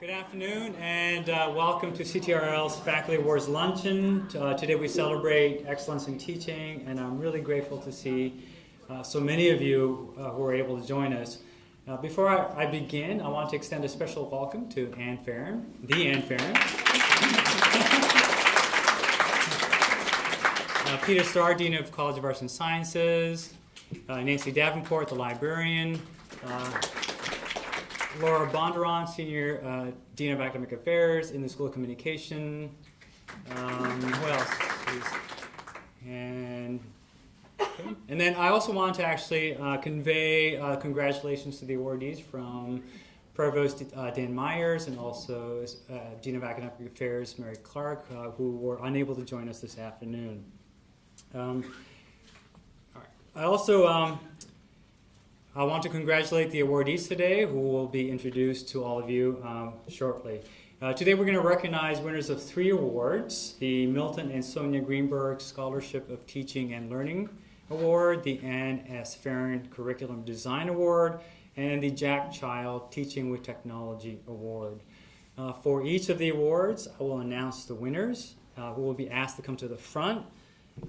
Good afternoon and uh, welcome to CTRL's Faculty Awards Luncheon. Uh, today we celebrate excellence in teaching and I'm really grateful to see uh, so many of you uh, who are able to join us. Uh, before I, I, begin, I want to extend a special welcome to Ann Ferren, the Ann Ferren. Uh, Peter Starr, Dean of College of Arts and Sciences, Nancy Davenport, the librarian, Laura Bondurant, Senior uh, Dean of Academic Affairs in the School of Communication. Um, who else? And okay. and then I also want to actually uh, convey uh, congratulations to the awardees from Provost uh, Dan Myers and also uh, Dean of Academic Affairs Mary Clark, uh, who were unable to join us this afternoon. Um, I also um, I want to congratulate the awardees today, who will be introduced to all of you um, shortly. Uh, today we're going to recognize winners of three awards, the Milton and Sonia Greenberg Scholarship of Teaching and Learning Award, the Ann S. Ferren Curriculum Design Award, and the Jack Child Teaching with Technology Award. Uh, for each of the awards, I will announce the winners, uh, who will be asked to come to the front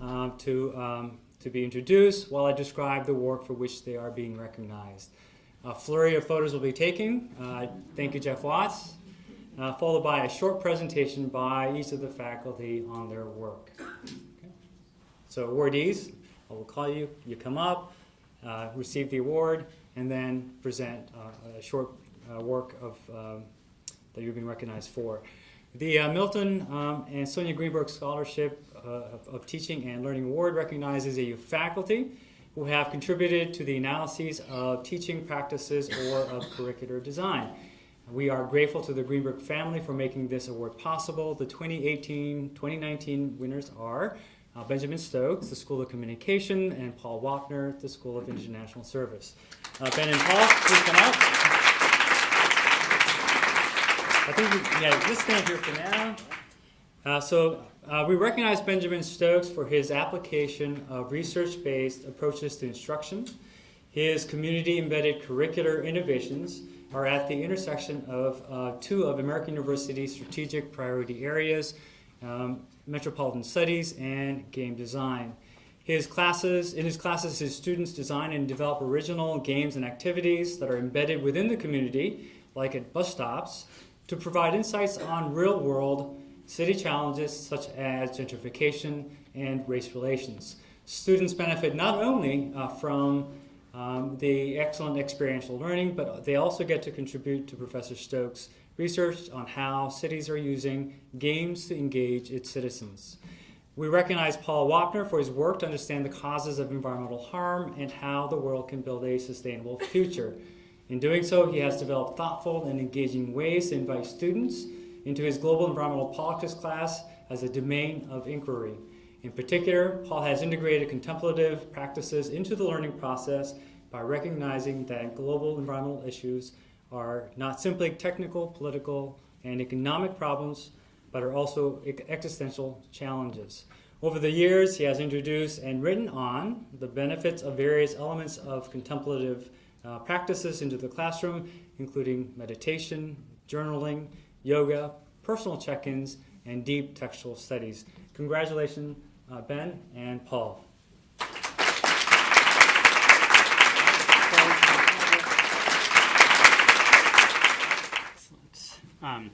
uh, to um, to be introduced while I describe the work for which they are being recognized. A flurry of photos will be taken. Uh, thank you, Jeff Watts. Uh, followed by a short presentation by each of the faculty on their work. Okay. So awardees, I will call you, you come up, uh, receive the award, and then present uh, a short uh, work of, um, that you're being recognized for. The uh, Milton um, and Sonia Greenberg Scholarship of, of, Teaching and Learning Award recognizes a faculty who have contributed to the analyses of teaching practices or of curricular design. We are grateful to the Greenberg family for making this award possible. The 2018-2019 winners are uh, Benjamin Stokes, the School of Communication, and Paul Wapner, the School of International Service. Uh, ben and Paul, please come out. I think, we, yeah, just stand here for now. Uh, so uh, we recognize Benjamin Stokes for his application of research-based approaches to instruction. His community-embedded curricular innovations are at the intersection of uh, two of American University's strategic priority areas, um, metropolitan studies and game design. His classes, in his classes, his students design and develop original games and activities that are embedded within the community, like at bus stops, to provide insights on real-world city challenges such as gentrification and race relations. Students benefit not only uh, from um, the excellent experiential learning, but they also get to contribute to Professor Stokes' research on how cities are using games to engage its citizens. We recognize Paul Wapner for his work to understand the causes of environmental harm and how the world can build a sustainable future. In doing so, he has developed thoughtful and engaging ways to invite students into his Global Environmental Politics class as a domain of inquiry. In particular, Paul has integrated contemplative practices into the learning process by recognizing that global environmental issues are not simply technical, political, and economic problems, but are also existential challenges. Over the years, he has introduced and written on the benefits of various elements of contemplative uh, practices into the classroom, including meditation, journaling, yoga, personal check-ins, and deep textual studies. Congratulations, uh, Ben and Paul. Um,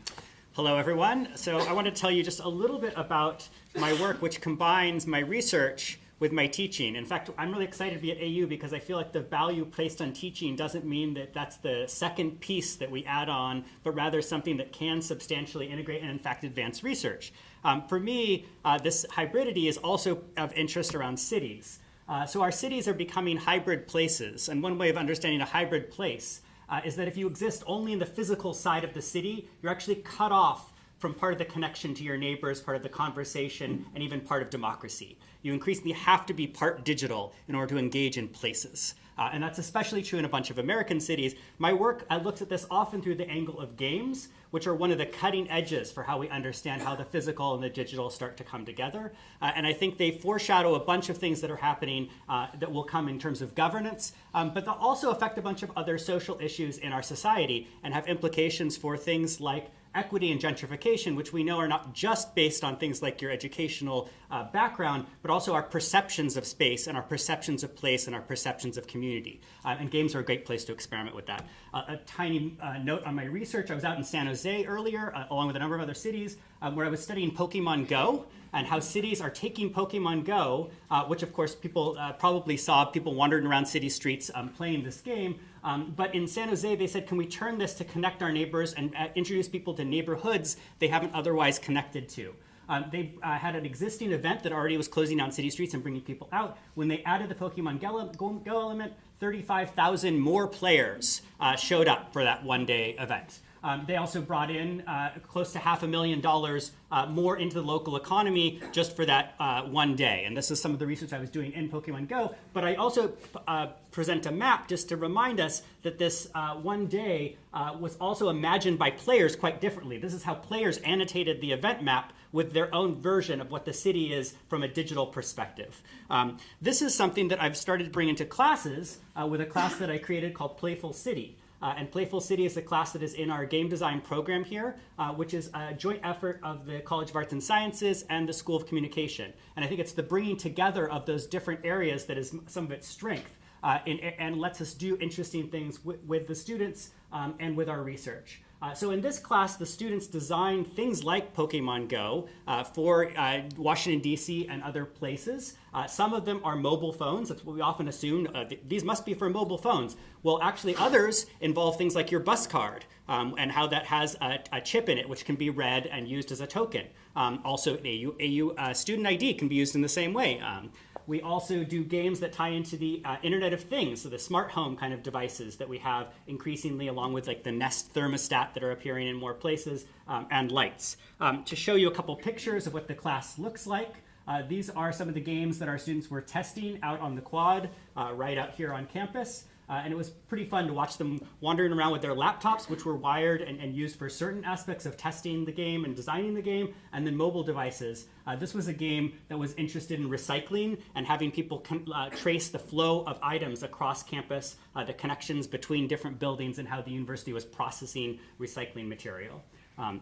hello, everyone. So I want to tell you just a little bit about my work, which combines my research with my teaching. In fact, I'm really excited to be at AU because I feel like the value placed on teaching doesn't mean that that's the second piece that we add on, but rather something that can substantially integrate and in fact advance research. Um, for me, uh, this hybridity is also of interest around cities. Uh, so our cities are becoming hybrid places, and one way of understanding a hybrid place uh, is that if you exist only in the physical side of the city, you're actually cut off from part of the connection to your neighbors, part of the conversation, and even part of democracy. You increasingly have to be part digital in order to engage in places. Uh, and that's especially true in a bunch of American cities. My work I looked at this often through the angle of games, which are one of the cutting edges for how we understand how the physical and the digital start to come together. Uh, and I think they foreshadow a bunch of things that are happening uh, that will come in terms of governance, um, but they'll also affect a bunch of other social issues in our society and have implications for things like equity and gentrification, which we know are not just based on things like your educational uh, background, but also our perceptions of space and our perceptions of place and our perceptions of community. Uh, and games are a great place to experiment with that. Uh, a tiny uh, note on my research, I was out in San Jose earlier, uh, along with a number of other cities, um, where I was studying Pokemon Go and how cities are taking Pokemon Go, uh, which of course people probably saw people wandering around city streets um, playing this game, um, but in San Jose, they said, can we turn this to connect our neighbors and uh, introduce people to neighborhoods they haven't otherwise connected to? Um, they uh, had an existing event that already was closing down city streets and bringing people out. When they added the Pokemon Go, Go element, 35,000 more players uh, showed up for that one day event. Um, they also brought in uh, close to half a million dollars uh, more into the local economy just for that uh, one day. And this is some of the research I was doing in Pokemon Go. But I also uh, present a map just to remind us that this uh, one day uh, was also imagined by players quite differently. This is how players annotated the event map with their own version of what the city is from a digital perspective. Um, this is something that I've started to bring into classes with a class that I created called Playful City. Uh, and Playful City is the class that is in our game design program here, uh, which is a joint effort of the College of Arts and Sciences and the School of Communication. And I think it's the bringing together of those different areas that is some of its strength uh, in, and lets us do interesting things with the students um, and with our research. Uh, so in this class, the students designed things like Pokemon Go uh, for uh, Washington, D.C. and other places. Uh, some of them are mobile phones. That's what we often assume. Uh, th these must be for mobile phones. Well, actually, others involve things like your bus card um, and how that has a, a, chip in it, which can be read and used as a token. Um, also, AU, AU student ID can be used in the same way. Um, we also do games that tie into the uh, Internet of Things, so the smart home kind of devices that we have increasingly along with like the Nest thermostat that are appearing in more places um, and lights. Um, to show you a couple pictures of what the class looks like, uh, these are some of the games that our students were testing out on the quad uh, right out here on campus. Uh, and it was pretty fun to watch them wandering around with their laptops, which were wired and, and, used for certain aspects of testing the game and designing the game, and then mobile devices. Uh, this was a game that was interested in recycling and having people uh, trace the flow of items across campus, uh, the connections between different buildings, and how the university was processing recycling material. Um,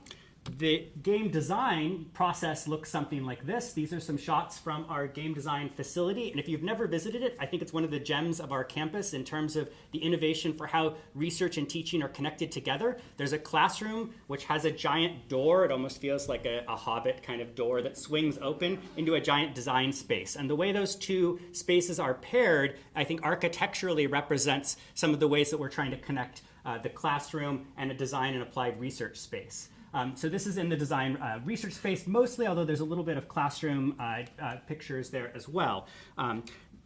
the game design process looks something like this. These are some shots from our game design facility. And if you've never visited it, I think it's one of the gems of our campus in terms of the innovation for how research and teaching are connected together. There's a classroom which has a giant door. It almost feels like a, a hobbit kind of door that swings open into a giant design space. And the way those two spaces are paired, I think architecturally represents some of the ways that we're trying to connect uh, the classroom and a design and applied research space. Um, so this is in the design uh, research space mostly, although there's a little bit of classroom uh, uh, pictures there as well. Um,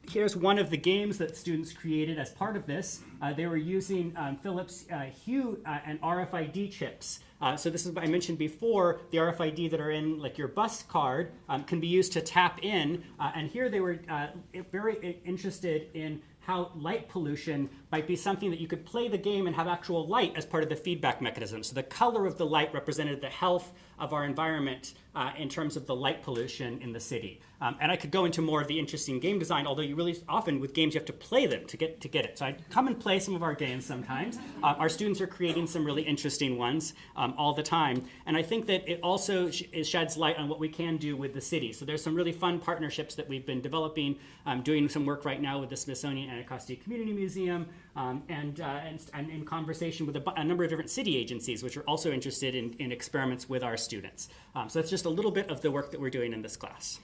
here's one of the games that students created as part of this. Uh, they were using um, Philips uh, Hue uh, and RFID chips. so this is what I mentioned before, the RFID that are in like your bus card um, can be used to tap in. and here they were very interested in how light pollution might be something that you could play the game and have actual light as part of the feedback mechanism. So the color of the light represented the health of our environment uh, in terms of the light pollution in the city. Um, and I could go into more of the interesting game design, although you really often with games you have to play them to get to get it. So I come and play some of our games sometimes. Uh, our students are creating some really interesting ones um, all the time. And I think that it also sh sheds light on what we can do with the city. So there's some really fun partnerships that we've been developing, um, doing some work right now with the Smithsonian Anacostia Community Museum, um, and, uh, and, and, in conversation with a, a, number of different city agencies, which are also interested in, in experiments with our students. Um, so that's just a little bit of the work that we're doing in this class.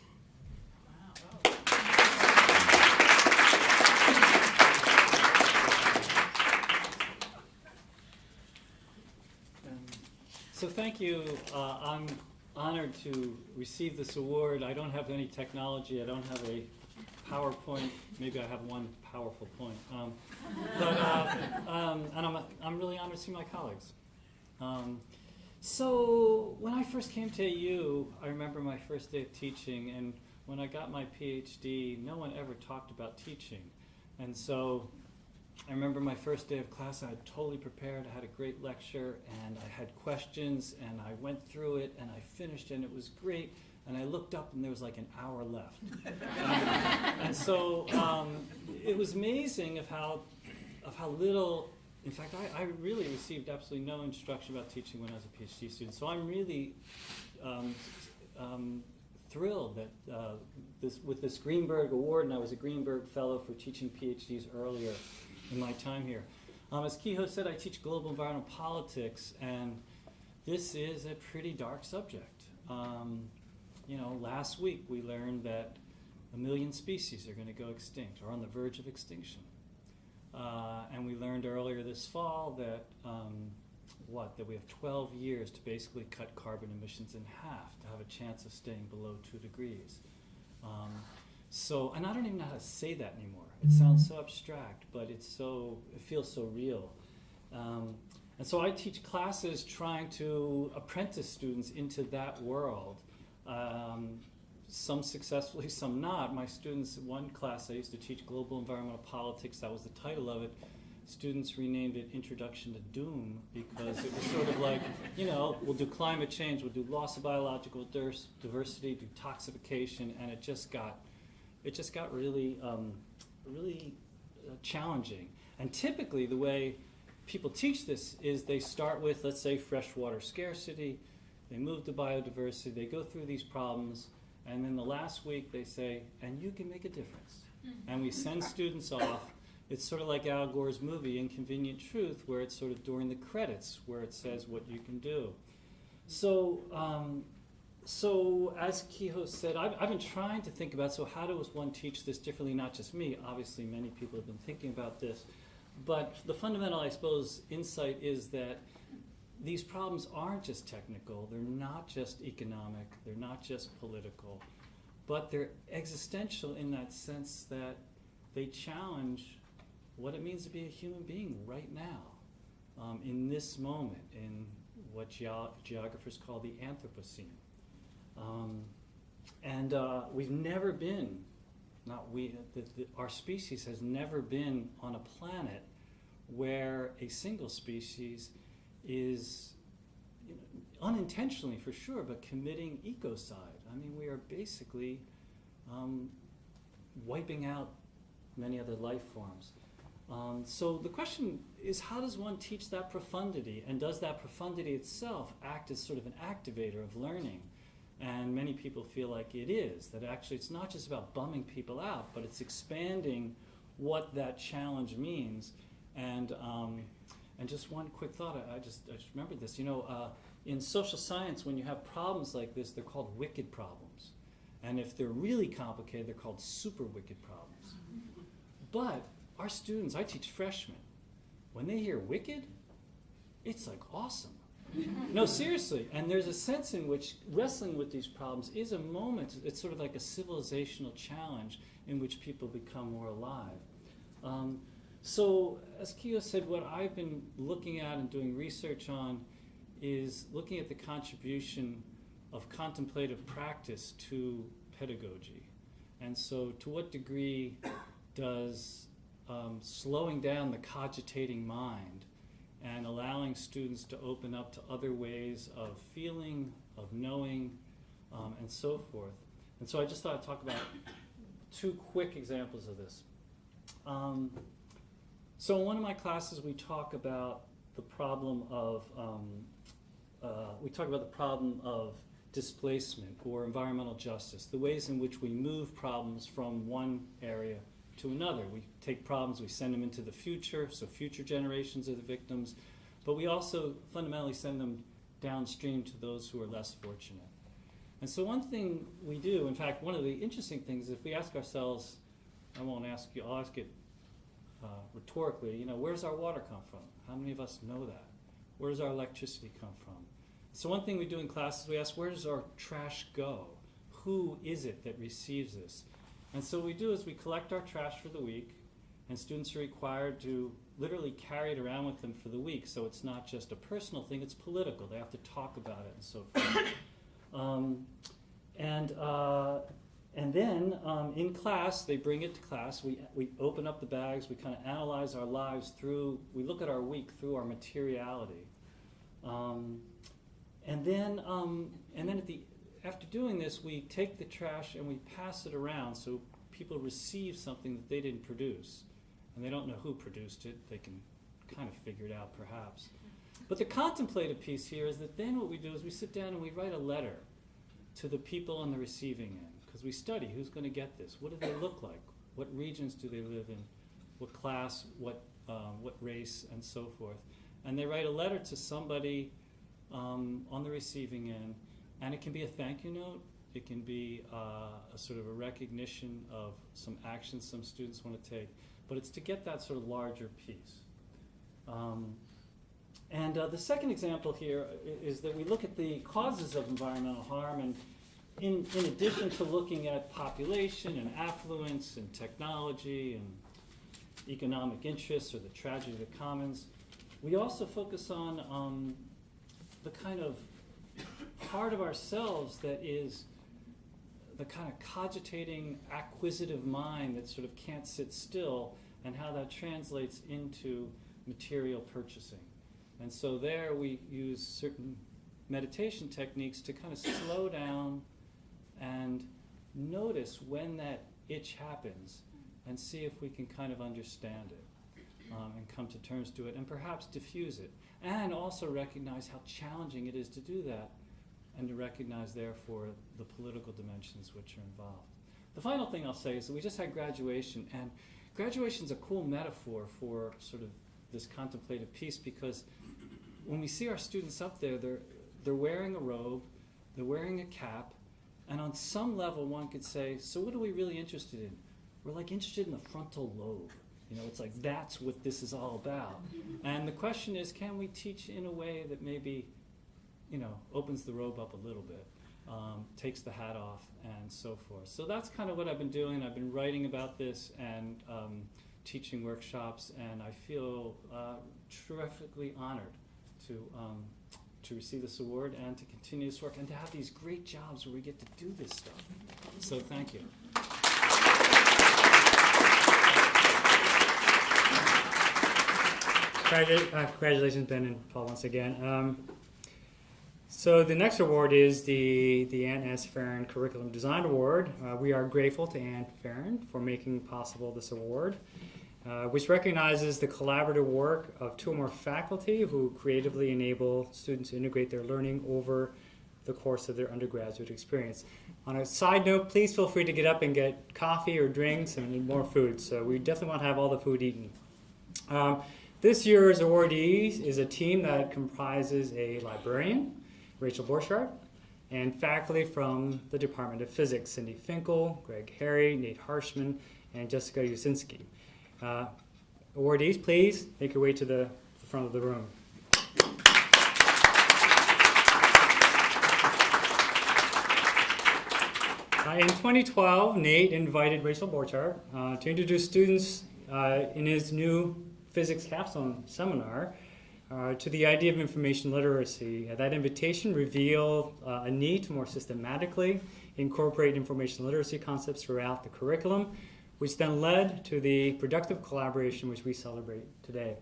So thank you. Uh, I'm honored to receive this award. I don't have any technology. I don't have a PowerPoint. Maybe I have one powerful point. Um, but, uh, um, and I'm, I'm really honored to see my colleagues. Um, so when I first came to AU, I remember my first day of teaching, and when I got my PhD, no one ever talked about teaching. And so I remember my first day of class, I had totally prepared, I had a great lecture, and I had questions, and I went through it, and I finished, and it was great, and I looked up, and there was like an hour left. Um, and so um, it was amazing of how, of how little, in fact, I, I really received absolutely no instruction about teaching when I was a PhD student, so I'm really um, um, thrilled that uh, this, with this Greenberg Award, and I was a Greenberg Fellow for teaching PhDs earlier in my time here. Um, as Kehoe said, I teach global environmental politics, and this is a pretty dark subject. Um, you know, last week we learned that a million species are going to go extinct or on the verge of extinction. Uh, and we learned earlier this fall that um, what that we have 12 years to basically cut carbon emissions in half to have a chance of staying below two degrees. Um, so, and I don't even know how to say that anymore. It sounds so abstract, but it's so it feels so real. Um, and so I teach classes trying to apprentice students into that world. Um, some successfully, some not. My students, one class I used to teach global environmental politics, that was the title of it. Students renamed it Introduction to Doom because it was sort of like, you know, we'll do climate change, we'll do loss of biological diversity, do toxification, and it just got, it just got really, um, really uh, challenging. And typically, the way people teach this is they start with, let's say, freshwater scarcity, they move to biodiversity, they go through these problems, and then the last week they say, and you can make a difference. And we send students off. It's sort of like Al Gore's movie, Inconvenient Truth, where it's sort of during the credits where it says what you can do. So, um, so as Kehoe said, I've, I've been trying to think about so how does one teach this differently? Not just me. Obviously, many people have been thinking about this, but the fundamental, I suppose, insight is that these problems aren't just technical. They're not just economic. They're not just political, but they're existential in that sense that they challenge what it means to be a human being right now, um, in this moment, in what geo- geographers call the Anthropocene. Um, and uh, we've never been, not we, the, the, our species has never been on a planet where a single species is you know, unintentionally for sure, but committing ecocide. I mean, we are basically um, wiping out many other life forms. Um, so the question is, how does one teach that profundity, and does that profundity itself act as sort of an activator of learning? And many people feel like it is, that actually it's not just about bumming people out, but it's expanding what that challenge means. And, um, and just one quick thought, I, I just, I just remembered this. You know, uh, in social science, when you have problems like this, they're called wicked problems. And if they're really complicated, they're called super wicked problems. But our students, I teach freshmen, when they hear wicked, it's like awesome. no, seriously. And there's a sense in which wrestling with these problems is a moment, it's sort of like a civilizational challenge in which people become more alive. Um, so, as Kehoe said, what I've been looking at and doing research on is looking at the contribution of contemplative practice to pedagogy. And so, to what degree does um, slowing down the cogitating mind and allowing students to open up to other ways of feeling, of knowing, um, and so forth. And so I just thought I'd talk about two quick examples of this. Um, so in one of my classes, we talk about the problem of um, uh, we talk about the problem of displacement or environmental justice, the ways in which we move problems from one area to another. We take problems, we send them into the future, so future generations are the victims, but we also fundamentally send them downstream to those who are less fortunate. And so, one thing we do, in fact, one of the interesting things, if we ask ourselves, I won't ask you, I'll ask it uh, rhetorically, you know, where's our water come from? How many of us know that? Where does our electricity come from? So, one thing we do in class is we ask, where does our trash go? Who is it that receives this? And so, what we do is we collect our trash for the week, and students are required to literally carry it around with them for the week. So, it's not just a personal thing, it's political. They have to talk about it and so forth. um, and uh, and then um, in class, they bring it to class. We, we open up the bags. We kind of analyze our lives through, we look at our week through our materiality. Um, and then, um, and then at the, after doing this, we take the trash and we pass it around so people receive something that they didn't produce. And they don't know who produced it. They can kind of figure it out perhaps. But the contemplative piece here is that then what we do is we sit down and we write a letter to the people on the receiving end because we study who's going to get this. What do they look like? What regions do they live in? What class? What um, what race? And so forth. And they write a letter to somebody um, on the receiving end, and it can be a thank you note. It can be uh, a sort of a recognition of some actions some students want to take, but it's to get that sort of larger piece. Um, and uh, the second example here is that we look at the causes of environmental harm, and in, in addition to looking at population and affluence and technology and economic interests or the tragedy of the commons, we also focus on um, the kind of part of ourselves that is the kind of cogitating, acquisitive mind that sort of can't sit still, and how that translates into material purchasing. And so there we use certain meditation techniques to kind of slow down and notice when that itch happens and see if we can kind of understand it um, and come to terms to it and perhaps diffuse it. And also recognize how challenging it is to do that and to recognize, therefore, the political dimensions which are involved. The final thing I'll say is that we just had graduation, and graduation is a cool metaphor for sort of this contemplative piece because when we see our students up there, they're, they're wearing a robe, they're wearing a cap, and on some level, one could say, so what are we really interested in? We're like interested in the frontal lobe. You know, it's like that's what this is all about. And the question is, can we teach in a way that maybe, you know, opens the robe up a little bit, um, takes the hat off, and so forth. So that's kind of what I've been doing. I've been writing about this and um, teaching workshops, and I feel uh, terrifically honored to um, to receive this award and to continue this work and to have these great jobs where we get to do this stuff. So thank you. Uh, Congratulations, Ben and Paul, once again. Um, so the next award is the, the Ann S. Ferren Curriculum Design Award. Uh, we are grateful to Ann Ferren for making possible this award, uh, which recognizes the collaborative work of two or more faculty who creatively enable students to integrate their learning over the course of their undergraduate experience. On a side note, please feel free to get up and get coffee or drinks and more food. So we definitely want to have all the food eaten. Um, this year's awardees is a team that comprises a librarian, Rachel Borchardt, and faculty from the Department of Physics, Cindy Finkel, Greg Harry, Nate Harshman, and Jessica Uscinski. Uh, awardees, please make your way to the, the front of the room. Uh, in 2012, Nate invited Rachel Borchardt uh, to introduce students uh, in his new physics capstone seminar uh, to the idea of information literacy. Uh, that invitation revealed a need to more systematically incorporate information literacy concepts throughout the curriculum, which then led to the productive collaboration which we celebrate today.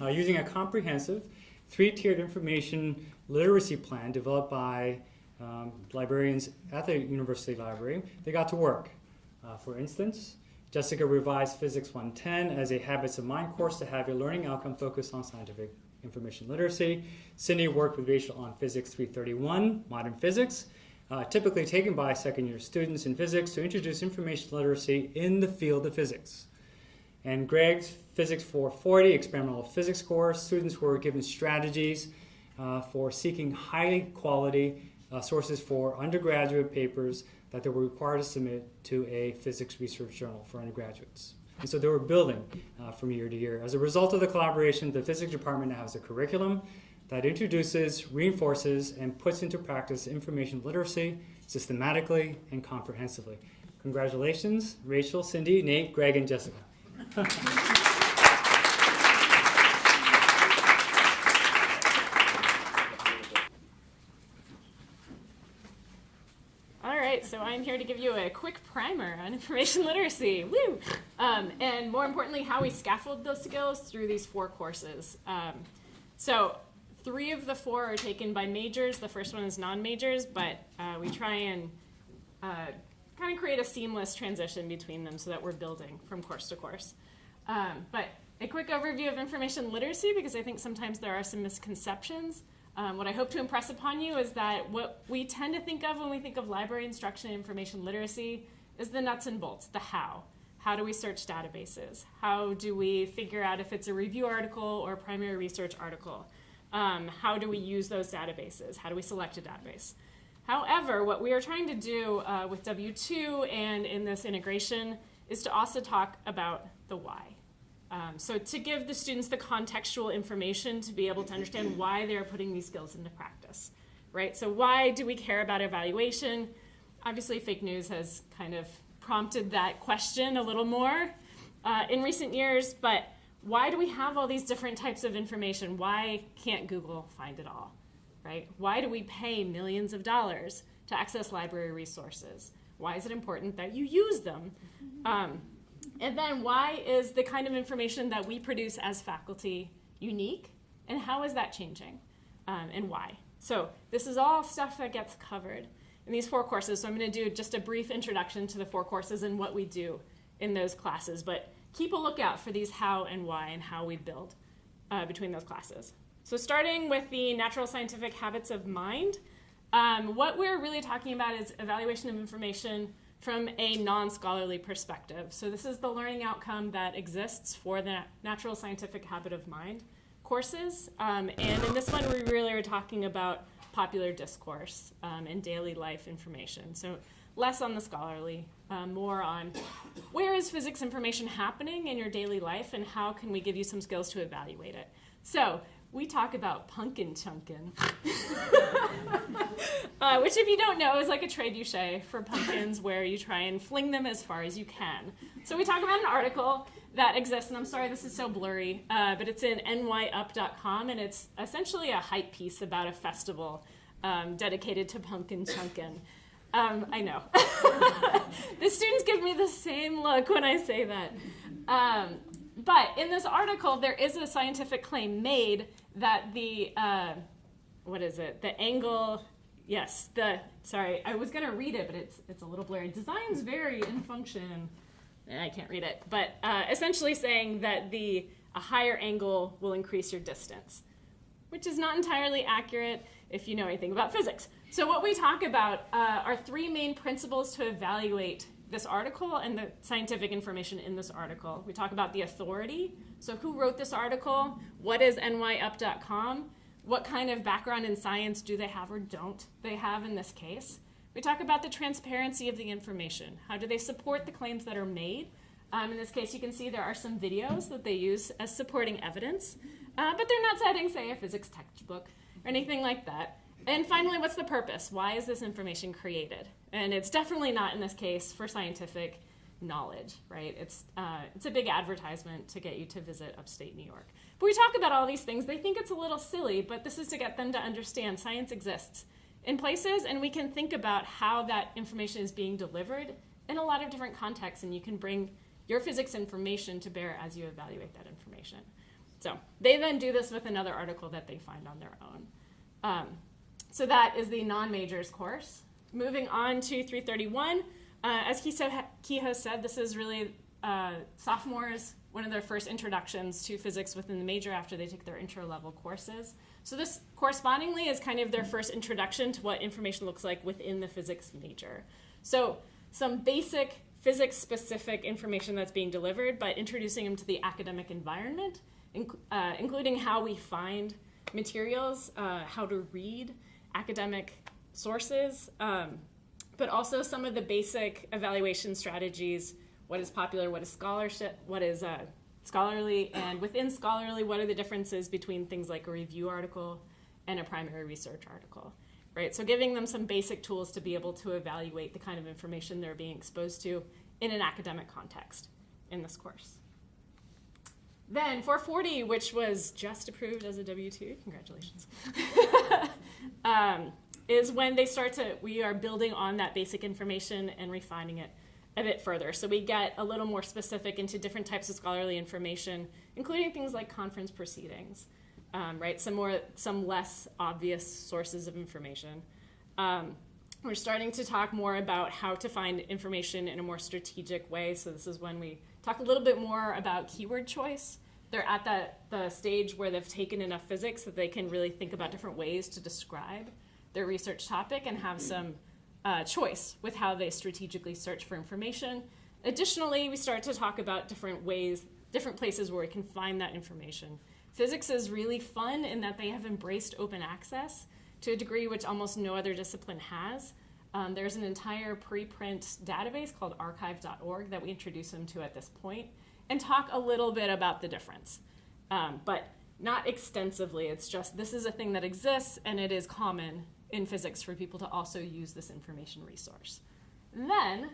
Uh, using a comprehensive three-tiered information literacy plan developed by um, librarians at the University Library, they got to work. Uh, for instance, Jessica revised Physics 110 as a Habits of Mind course to have a learning outcome focused on scientific information literacy. Cindy worked with Rachel on Physics 331, Modern Physics, uh, typically taken by second year students in physics to introduce information literacy in the field of physics. And Greg's Physics 440 experimental physics course, students were given strategies uh, for seeking high quality uh, sources for undergraduate papers that they were required to submit to a physics research journal for undergraduates. And so they were building uh, from year to year. As a result of the collaboration, the physics department now has a curriculum that introduces, reinforces, and puts into practice information literacy systematically and comprehensively. Congratulations, Rachel, Cindy, Nate, Greg, and Jessica. All right, so I'm here to give you a quick primer on information literacy. Woo! Um, and more importantly, how we scaffold those skills through these four courses. Um, so three of the four are taken by majors. The first one is non-majors, but uh, we try and uh, kind of create a seamless transition between them so that we're building from course to course. Um, but a quick overview of information literacy, because I think sometimes there are some misconceptions. Um, what I hope to impress upon you is that what we tend to think of when we think of library instruction and information literacy is the nuts and bolts, the how. How do we search databases? How do we figure out if it's a review article or a primary research article? Um, how do we use those databases? How do we select a database? However, what we are trying to do uh, with W2 and in this integration is to also talk about the why. Um, so to give the students the contextual information to be able to understand why they're putting these skills into practice, right? So why do we care about evaluation? Obviously, fake news has kind of prompted that question a little more uh, in recent years, but why do we have all these different types of information? Why can't Google find it all, right? Why do we pay millions of dollars to access library resources? Why is it important that you use them? Um, and then why is the kind of information that we produce as faculty unique? And how is that changing? Um, and why? So this is all stuff that gets covered in these four courses. So I'm going to do just a brief introduction to the four courses and what we do in those classes. But keep a lookout for these how and why and how we build uh, between those classes. So starting with the natural scientific habits of mind, um, what we're really talking about is evaluation of information from a non-scholarly perspective. So this is the learning outcome that exists for the natural scientific habit of mind courses. Um, and in this one, we really are talking about popular discourse um, and daily life information. So less on the scholarly, um, more on where is physics information happening in your daily life and how can we give you some skills to evaluate it. So we talk about punkin chunkin, uh, which, if you don't know, is like a trebuchet for pumpkins where you try and fling them as far as you can. So we talk about an article that exists, and I'm sorry this is so blurry, uh, but it's in nyup.com, and it's essentially a hype piece about a festival um, dedicated to pumpkin chunkin. Um, I know. the students give me the same look when I say that. Um, but in this article, there is a scientific claim made that the, uh, what is it? The angle, yes, the, sorry, I was going to read it, but it's, it's a little blurry. Designs vary in function. I can't read it. But uh, essentially saying that the, a higher angle will increase your distance, which is not entirely accurate if you know anything about physics. So what we talk about uh, are three main principles to evaluate this article and the scientific information in this article. We talk about the authority. So who wrote this article? What is nyup.com? What kind of background in science do they have or don't they have in this case? We talk about the transparency of the information. How do they support the claims that are made? Um, in this case, you can see there are some videos that they use as supporting evidence, uh, but they're not citing, say, a physics textbook or anything like that. And finally, what's the purpose? Why is this information created? And it's definitely not in this case for scientific knowledge, right? It's, uh, it's a big advertisement to get you to visit upstate New York. But we talk about all these things. They think it's a little silly, but this is to get them to understand science exists in places, and we can think about how that information is being delivered in a lot of different contexts, and you can bring your physics information to bear as you evaluate that information. So they then do this with another article that they find on their own. Um, so that is the non-majors course. Moving on to 331, uh, as Kehoe said, this is really uh, sophomores, one of their first introductions to physics within the major after they take their intro level courses. So this correspondingly is kind of their first introduction to what information looks like within the physics major. So some basic physics specific information that's being delivered, but introducing them to the academic environment, inc uh, including how we find materials, uh, how to read, academic sources, um, but also some of the basic evaluation strategies. What is popular? What is scholarship? What is uh, scholarly? And within scholarly, what are the differences between things like a review article and a primary research article? Right. So giving them some basic tools to be able to evaluate the kind of information they're being exposed to in an academic context in this course. Then 440, which was just approved as a W-2, congratulations. um, is when they start to, we are building on that basic information and refining it a bit further. So we get a little more specific into different types of scholarly information, including things like conference proceedings, um, right? Some more, some less obvious sources of information. Um, we're starting to talk more about how to find information in a more strategic way. So this is when we talk a little bit more about keyword choice. They're at that the stage where they've taken enough physics that they can really think about different ways to describe their research topic and have some uh, choice with how they strategically search for information. Additionally, we start to talk about different ways, different places where we can find that information. Physics is really fun in that they have embraced open access to a degree which almost no other discipline has. Um, there's an entire preprint database called arXiv.org that we introduce them to at this point and talk a little bit about the difference. Um, but not extensively, it's just this is a thing that exists and it is common in physics for people to also use this information resource. Then,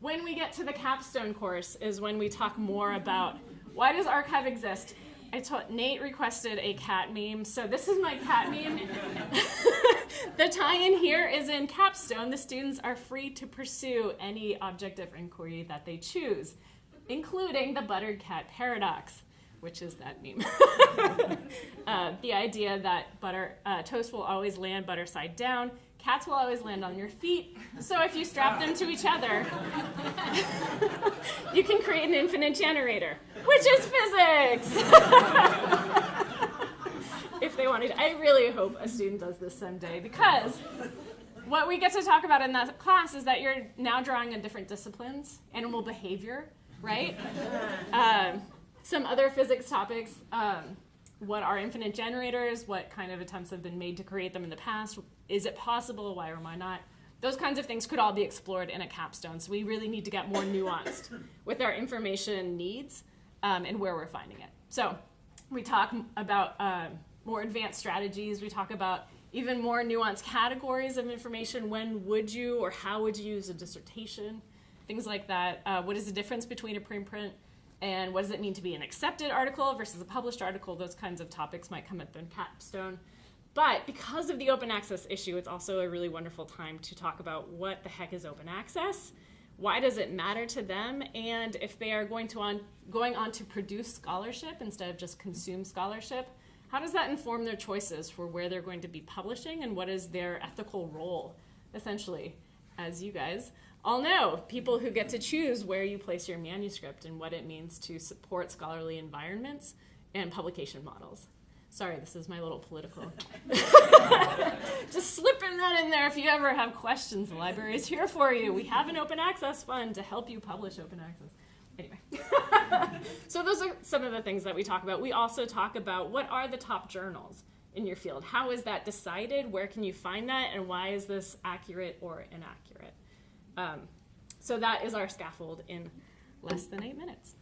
when we get to the capstone course is when we talk more about why does arXiv exist? I told Nate requested a cat meme, so this is my cat meme. the tie-in here is in capstone. The students are free to pursue any object of inquiry that they choose, including the buttered cat paradox, which is that meme. uh, the idea that butter uh, toast will always land butter side down, cats will always land on your feet. So if you strap them to each other, you can create an infinite generator, which is physics. if they wanted, I really hope a student does this someday because what we get to talk about in that class is that you're now drawing on different disciplines, animal behavior, right? Um, some other physics topics. Um, what are infinite generators? What kind of attempts have been made to create them in the past? Is it possible? Why or why not? Those kinds of things could all be explored in a capstone. So we really need to get more nuanced with our information needs um, and where we're finding it. So we talk about uh, more advanced strategies. We talk about even more nuanced categories of information. When would you or how would you use a dissertation? Things like that. Uh, what is the difference between a preprint and what does it mean to be an accepted article versus a published article? Those kinds of topics might come up in capstone. But because of the open access issue, it's also a really wonderful time to talk about what the heck is open access, why does it matter to them, and if they are going to on going on to produce scholarship instead of just consume scholarship, how does that inform their choices for where they're going to be publishing and what is their ethical role, essentially, as you guys all know, people who get to choose where you place your manuscript and what it means to support scholarly environments and publication models. Sorry, this is my little political. Just slipping that in there if you ever have questions. The library is here for you. We have an open access fund to help you publish open access. Anyway, so those are some of the things that we talk about. We also talk about what are the top journals in your field? How is that decided? Where can you find that? And why is this accurate or inaccurate? Um, so that is our scaffold in less than eight minutes.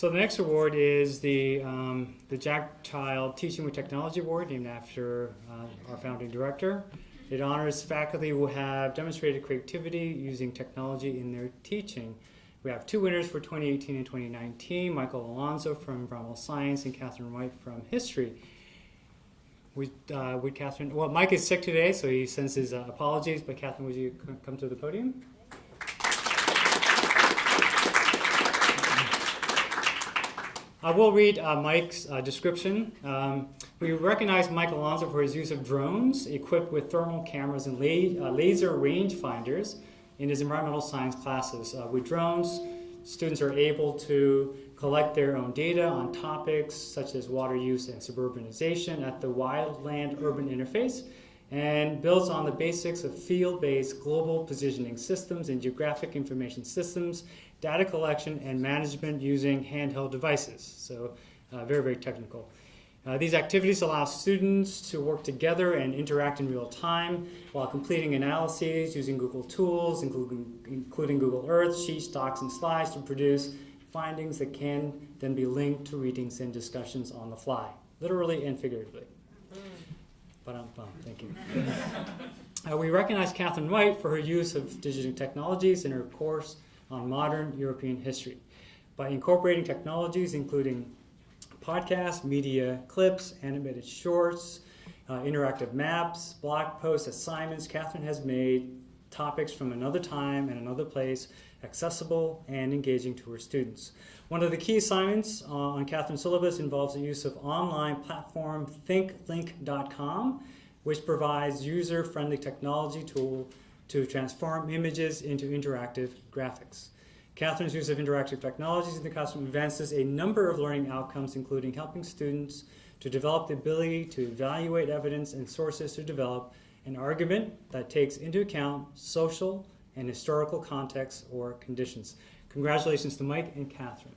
So the next award is the um, the Jack Child Teaching with Technology Award, named after uh, our founding director. It honors faculty who have demonstrated creativity using technology in their teaching. We have two winners for 2018 and 2019, Michael Alonzo from Environmental Science and Catherine White from History. Would, uh, would Catherine, well, Mike is sick today, so he sends his uh, apologies, but Catherine, would you come to the podium? I will read uh, Mike's uh, description. Um, we recognize Mike Alonzo for his use of drones equipped with thermal cameras and la- uh, laser rangefinders in his environmental science classes. Uh, with drones, students are able to collect their own data on topics such as water use and suburbanization at the wildland urban interface and builds on the basics of field-based global positioning systems and geographic information systems data collection and management using handheld devices. So uh, very, very technical. Uh, these activities allow students to work together and interact in real time while completing analyses using Google tools, including, including Google Earth, Sheets, Docs, and Slides to produce findings that can then be linked to readings and discussions on the fly, literally and figuratively. Ba-dum-bum. Thank you. Uh, we recognize Catherine White for her use of digital technologies in her course on modern European history. By incorporating technologies including podcasts, media clips, animated shorts, uh, interactive maps, blog posts, assignments, Catherine has made topics from another time and another place accessible and engaging to her students. One of the key assignments uh, on Catherine's syllabus involves the use of online platform thinglink.com, which provides user-friendly technology tool to transform images into interactive graphics. Catherine's use of interactive technologies in the classroom advances a number of learning outcomes, including helping students to develop the ability to evaluate evidence and sources to develop an argument that takes into account social and historical contexts or conditions. Congratulations to Mike and Catherine.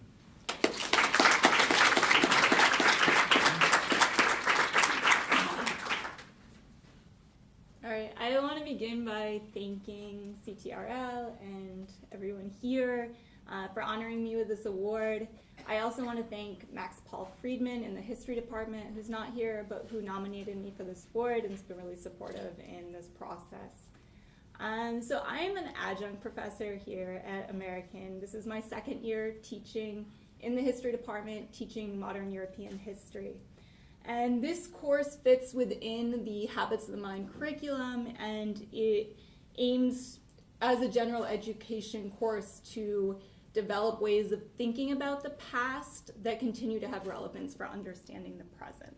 All right, I want to by thanking CTRL and everyone here uh, for honoring me with this award. I also want to thank Max Paul Friedman in the history department, who's not here, but who nominated me for this award and has been really supportive in this process. Um, so I am an adjunct professor here at American. This is my second year teaching in the history department, teaching modern European history. And this course fits within the Habits of the Mind curriculum and it aims as a general education course to develop ways of thinking about the past that continue to have relevance for understanding the present.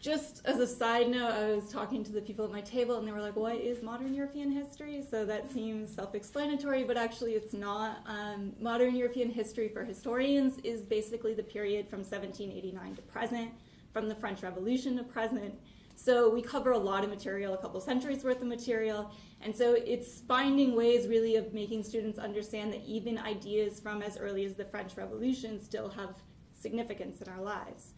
Just as a side note, I was talking to the people at my table and they were like, what is modern European history? So that seems self-explanatory, but actually it's not. Um, modern European history for historians is basically the period from 1789 to present from the French Revolution to present. So we cover a lot of material, a couple centuries worth of material, and so it's finding ways really of making students understand that even ideas from as early as the French Revolution still have significance in our lives.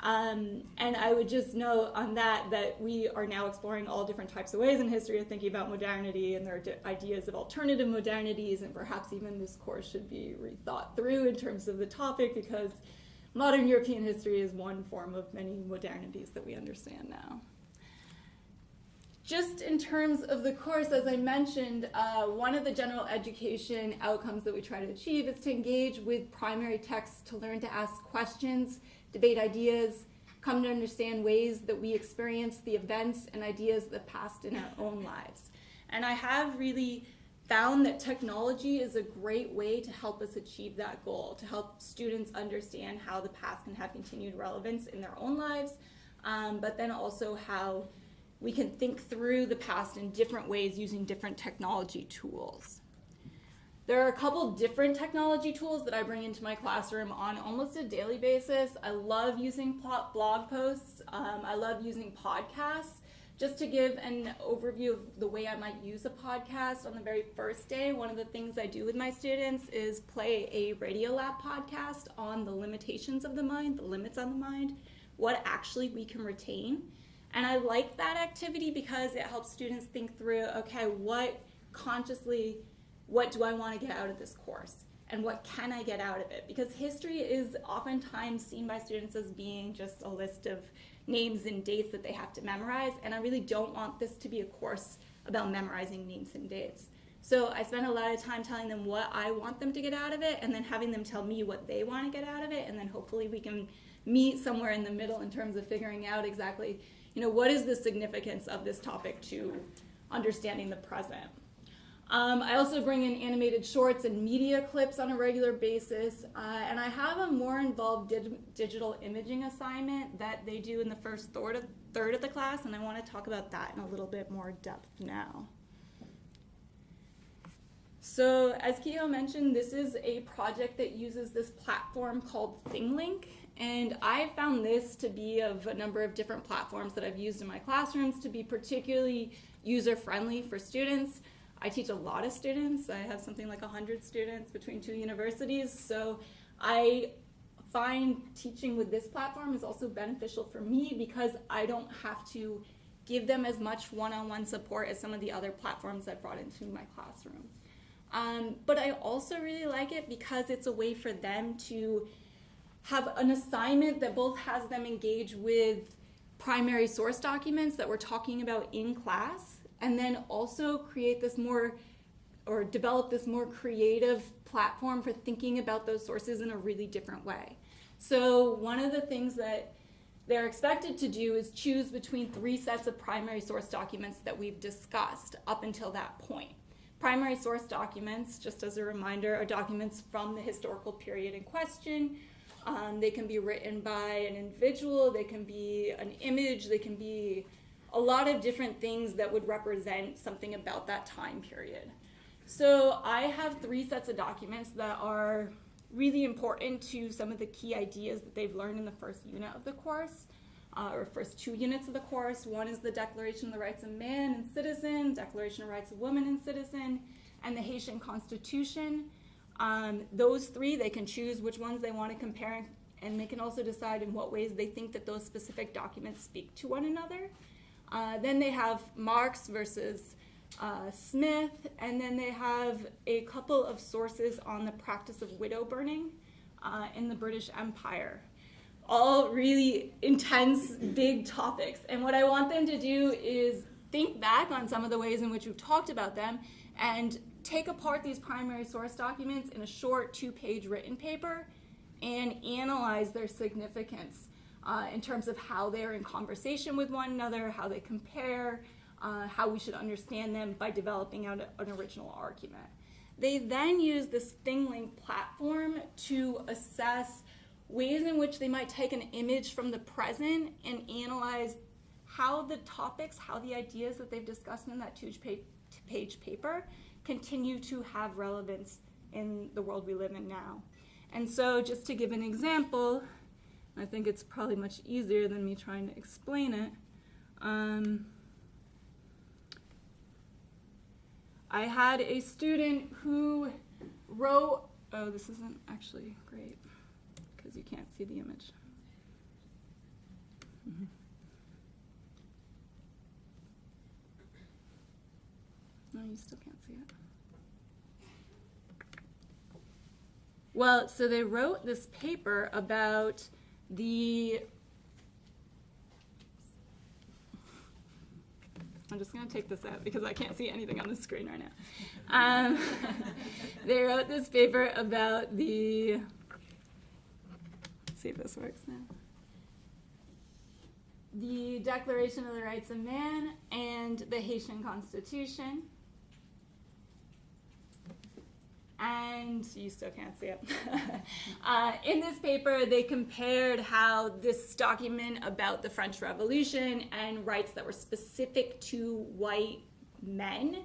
Um, and I would just note on that that we are now exploring all different types of ways in history of thinking about modernity, and there are ideas of alternative modernities, and perhaps even this course should be rethought through in terms of the topic because modern European history is one form of many modernities that we understand now. Just in terms of the course, as I mentioned, uh, one of the general education outcomes that we try to achieve is to engage with primary texts to learn to ask questions, debate ideas, come to understand ways that we experience the events and ideas that passed in our own lives. And I have really found that technology is a great way to help us achieve that goal, to help students understand how the past can have continued relevance in their own lives, um, but then also how we can think through the past in different ways using different technology tools. There are a couple different technology tools that I bring into my classroom on almost a daily basis. I love using blog posts. Um, I love using podcasts. Just to give an overview of the way I might use a podcast on the very first day, one of the things I do with my students is play a Radiolab podcast on the limitations of the mind, the limits on the mind, what actually we can retain. And I like that activity because it helps students think through, okay, what consciously, what do I want to get out of this course? And what can I get out of it? Because history is oftentimes seen by students as being just a list of names and dates that they have to memorize, and I really don't want this to be a course about memorizing names and dates. So I spend a lot of time telling them what I want them to get out of it, and then having them tell me what they want to get out of it, and then hopefully we can meet somewhere in the middle in terms of figuring out exactly, you know, what is the significance of this topic to understanding the present. Um, I also bring in animated shorts and media clips on a regular basis, uh, and I have a more involved dig digital imaging assignment that they do in the first third of, third of the class, and I want to talk about that in a little bit more depth now. So as Kehoe mentioned, this is a project that uses this platform called ThingLink, and I found this to be of a number of different platforms that I've used in my classrooms to be particularly user-friendly for students. I teach a lot of students. I have something like 100 students between two universities. So I find teaching with this platform is also beneficial for me because I don't have to give them as much one-on-one -on -one support as some of the other platforms I've brought into my classroom. Um, but I also really like it because it's a way for them to have an assignment that both has them engage with primary source documents that we're talking about in class, and then also create this more or develop this more creative platform for thinking about those sources in a really different way. So one of the things that they're expected to do is choose between three sets of primary source documents that we've discussed up until that point. Primary source documents, just as a reminder, are documents from the historical period in question. Um, they can be written by an individual, they can be an image, they can be a lot of different things that would represent something about that time period. So I have three sets of documents that are really important to some of the key ideas that they've learned in the first unit of the course, uh, or first two units of the course. One is the Declaration of the Rights of Man and Citizen, Declaration of Rights of Woman and Citizen, and the Haitian Constitution. Um, those three, they can choose which ones they want to compare, and they can also decide in what ways they think that those specific documents speak to one another. Uh, then they have Marx versus uh, Smith, and then they have a couple of sources on the practice of widow burning uh, in the British Empire. All really intense, big topics. And what I want them to do is think back on some of the ways in which we've talked about them and take apart these primary source documents in a short two page written paper and analyze their significance uh, in terms of how they're in conversation with one another, how they compare, uh, how we should understand them by developing out an original argument. They then use this ThingLink platform to assess ways in which they might take an image from the present and analyze how the topics, how the ideas that they've discussed in that two-page paper continue to have relevance in the world we live in now. And so, just to give an example, I think it's probably much easier than me trying to explain it. Um, I had a student who wrote, oh, this isn't actually great because you can't see the image. Mhm. No, you still can't see it. Well, so they wrote this paper about the I'm just going to take this out because I can't see anything on the screen right now. Um, they wrote this paper about the. Let's see if this works now. The Declaration of the Rights of Man and the Haitian Constitution. And you still can't see it. uh, in this paper, they compared how this document about the French Revolution and rights that were specific to white men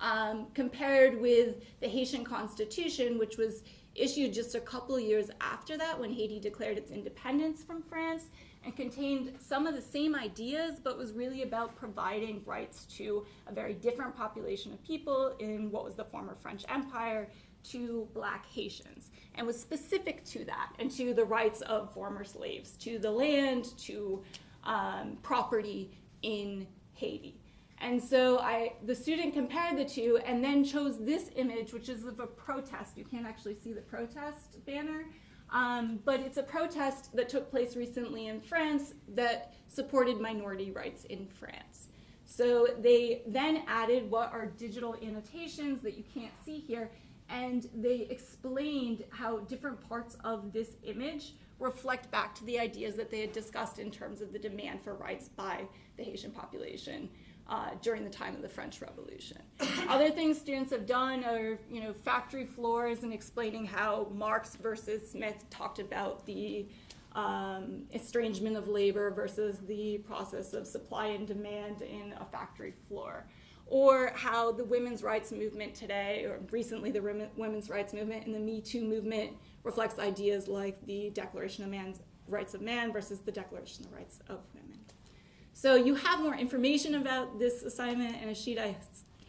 um, compared with the Haitian Constitution, which was issued just a couple years after that when Haiti declared its independence from France and contained some of the same ideas, but was really about providing rights to a very different population of people in what was the former French Empire to black Haitians and was specific to that and to the rights of former slaves, to the land, to um, property in Haiti. And so I, the student compared the two and then chose this image, which is of a protest. You can't actually see the protest banner, um, but it's a protest that took place recently in France that supported minority rights in France. So they then added what are digital annotations that you can't see here and they explained how different parts of this image reflect back to the ideas that they had discussed in terms of the demand for rights by the Haitian population uh, during the time of the French Revolution. Other things students have done are, you know, factory floors and explaining how Marx versus Smith talked about the um, estrangement of labor versus the process of supply and demand in a factory floor or how the women's rights movement today, or recently the women's rights movement and the Me Too movement reflects ideas like the Declaration of Man's Rights of Man versus the Declaration of Rights of Women. So you have more information about this assignment in a sheet I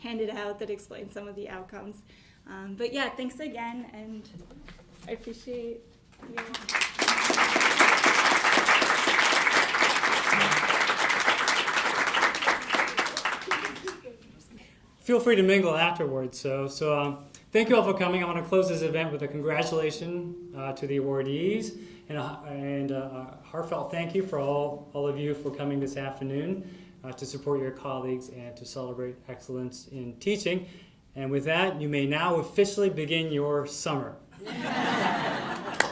handed out that explains some of the outcomes. Um, but yeah, thanks again, and I appreciate you. Feel free to mingle afterwards. So, so um, thank you all for coming. I want to close this event with a congratulation uh, to the awardees and a, and a heartfelt thank you for all, all of you for coming this afternoon uh, to support your colleagues and to celebrate excellence in teaching. And with that, you may now officially begin your summer.